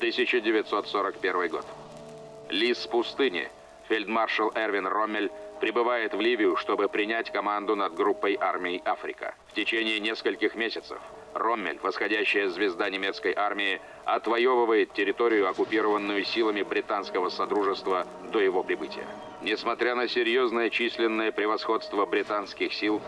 1941 год. Лис пустыни. Фельдмаршал Эрвин Роммель прибывает в Ливию, чтобы принять команду над группой армий Африка. В течение нескольких месяцев Роммель, восходящая звезда немецкой армии, отвоевывает территорию, оккупированную силами британского содружества до его прибытия. Несмотря на серьезное численное превосходство британских сил,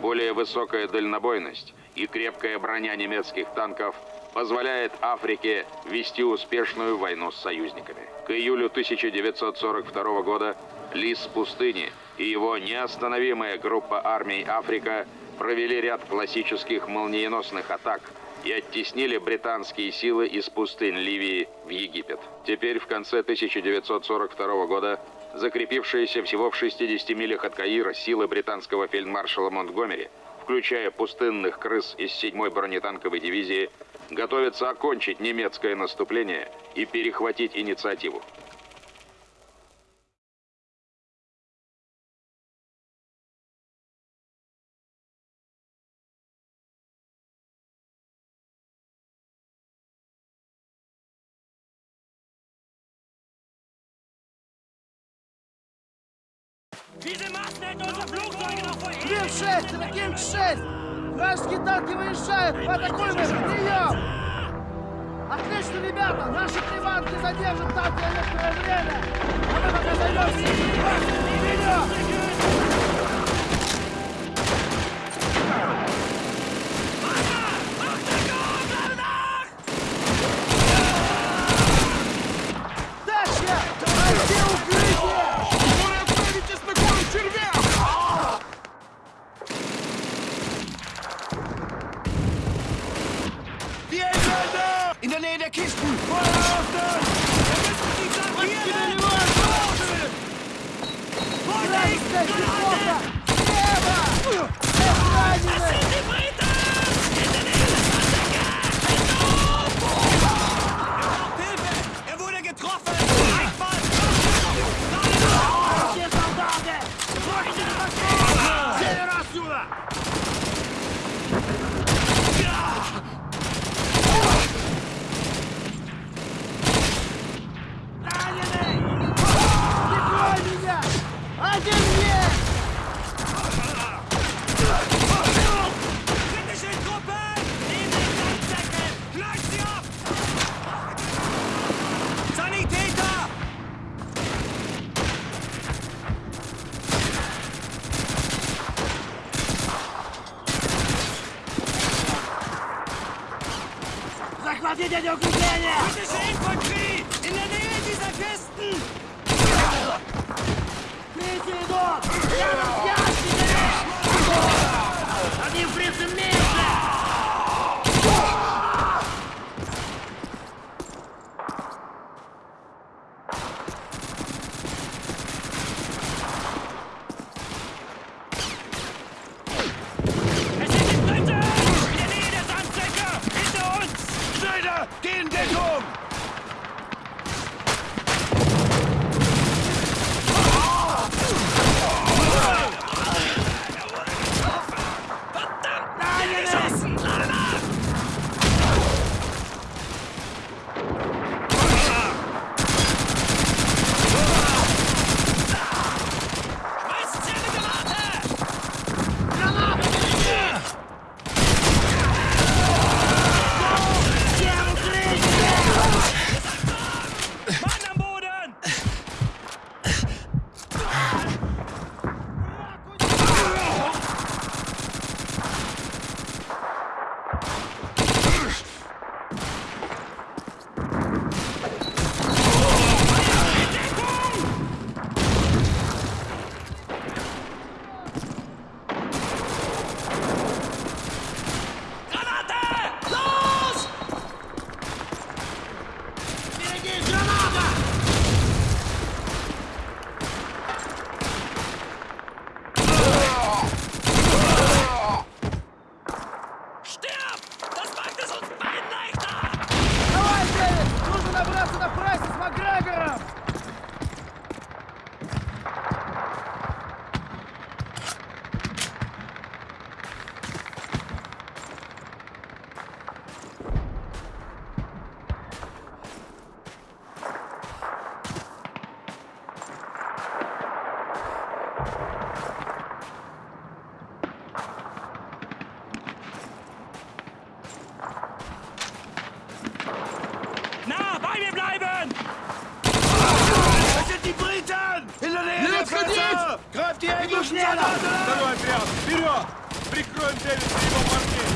более высокая дальнобойность и крепкая броня немецких танков позволяет Африке вести успешную войну с союзниками. К июлю 1942 года Лис пустыни и его неостановимая группа армий Африка провели ряд классических молниеносных атак и оттеснили британские силы из пустынь Ливии в Египет. Теперь, в конце 1942 года, закрепившиеся всего в 60 милях от Каира силы британского фельдмаршала Монтгомери, включая пустынных крыс из 7-й бронетанковой дивизии, готовятся окончить немецкое наступление и перехватить инициативу. Diese Massen hätten unsere Flugzeuge noch vor Ким 6, это Ким 6! Вражеские танки выезжают! Атакуем их! Прием! Отлично, ребята! Наши приманки задержат танки некоторое время! А мы пока займемся! In der Nähe der Kisten! Feuer auf das! Здесь неплохо! Слева! Dieser Kisten! Третий идут! Рядом с ящиками! Один фрицем меньше! Отходить! Крафти, я иду шлена! Второй отряд! Вперед! Прикроем Дэвиса его парней!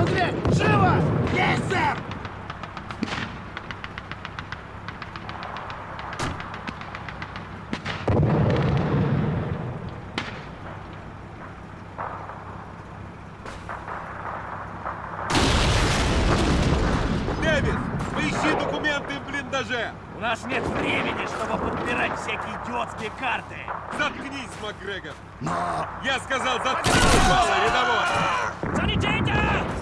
Дверь! Живо! Есть, сэр! Дэвис, поищи документы в блиндаже! У нас нет времени, чтобы подбирать всякие идиотские карты. Заткнись, Макгрегор! Но... Я сказал, заткнись, мало, рядовой! Санитета!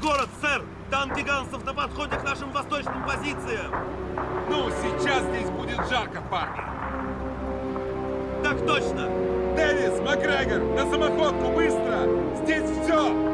город, сэр! Танки гигантов на подходе к нашим восточным позициям! Ну, сейчас здесь будет жарко, парни! Так точно! Дэвис, Макгрегор, на самоходку, быстро! Здесь все!